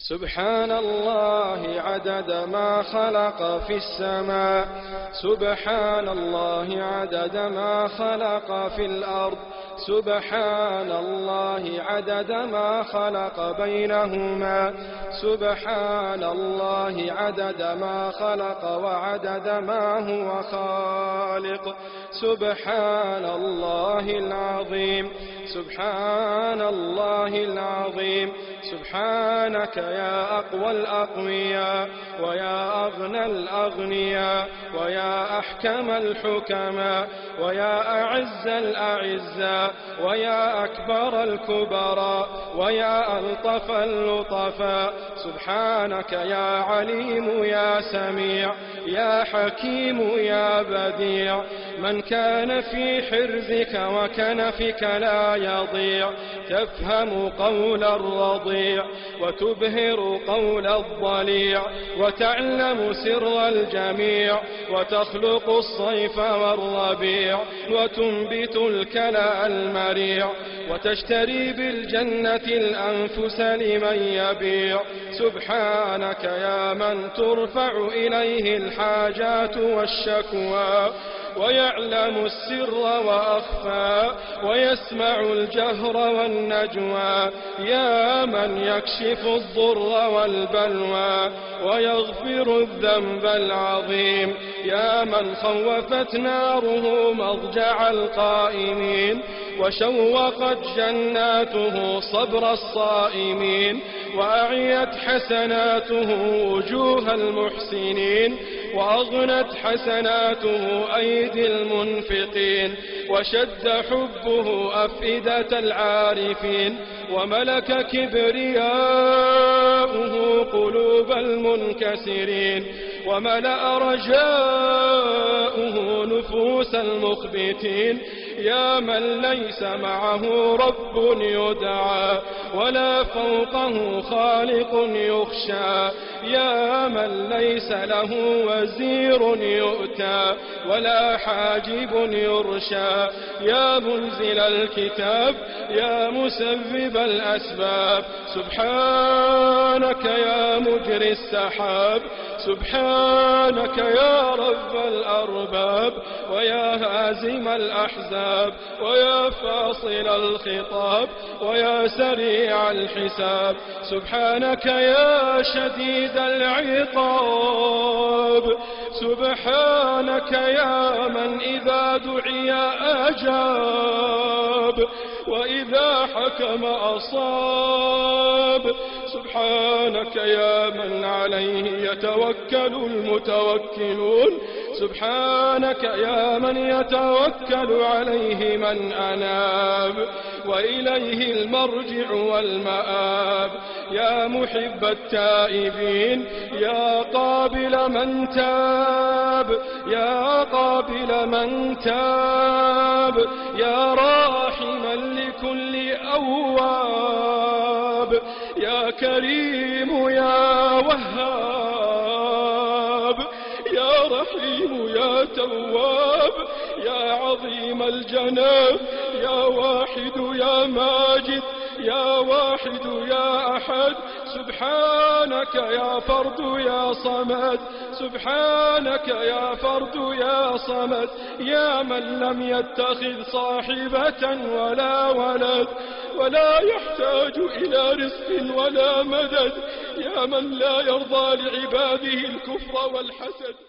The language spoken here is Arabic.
سبحان الله عدد ما خلق في السماء. سبحان الله عدد ما خلق في الأرض. سبحان الله عدد ما خلق بينهما. سبحان الله عدد ما خلق وعدد ما هو خالق. سبحان الله العظيم. سبحان الله العظيم. سبحانك يا أقوى الأقوياء ويا أغنى الأغنياء ويا أحكم الحكماء ويا أعز الأعزاء ويا أكبر الكبراء ويا ألطف اللطفاء سبحانك يا عليم يا سميع يا حكيم يا بديع من كان في حرزك وكنفك لا يضيع تفهم قول الرضيع وتبهر قول الضليع وتعلم سر الجميع وتخلق الصيف والربيع وتنبت الكلى المريع وتشتري بالجنة الأنفس لمن يبيع. سبحانك يا من ترفع إليه الحاجات والشكوى. ويعلم السر وأخفى ويسمع الجهر والنجوى. يا من يكشف الضر والبلوى ويغفر الذنب العظيم. يا من خوفت ناره مضجع القائمين وشوقت جناته صبر الصائمين. وأعيت حسناته وجوه المحسنين. وأغنت حسناته أيدي المنفقين وشد حبه أفئدة العارفين وملك كبرياؤه قلوب المنكسرين وملأ رجاؤه نفوس المخبتين يا من ليس معه رب يدعى ولا فوقه خالق يخشى يا من ليس له وزير يؤتى ولا حاجب يرشى. يا منزل الكتاب يا مسبب الأسباب. سبحانك يا مجري السحاب. سبحانك يا رب الأرباب. ويا هازم الأحزاب. ويا فاصل الخطاب. ويا سريع الحساب. سبحانك يا شديد العقاب. سبحانك يا من إذا دعي أجاب وإذا حكم أصاب. سبحانك يا من عليه يتوكل المتوكلون. سبحانك يا من يتوكل عليه من أناب. وإليه المرجع والمآب. يا محب التائبين يا قابل من تاب يا قابل من تاب يا راحما لكل أواب. يا كريم يا وهاب. يا رحيم يا تواب يا عظيم الجناب يا واحد يا ماجد يا واحد يا أحد. سبحانك يا فرد يا صمد. سبحانك يا فرد يا صمد. يا من لم يتخذ صاحبة ولا ولد ولا يحتاج إلى رزق ولا مدد. يا من لا يرضى لعباده الكفر والحسد.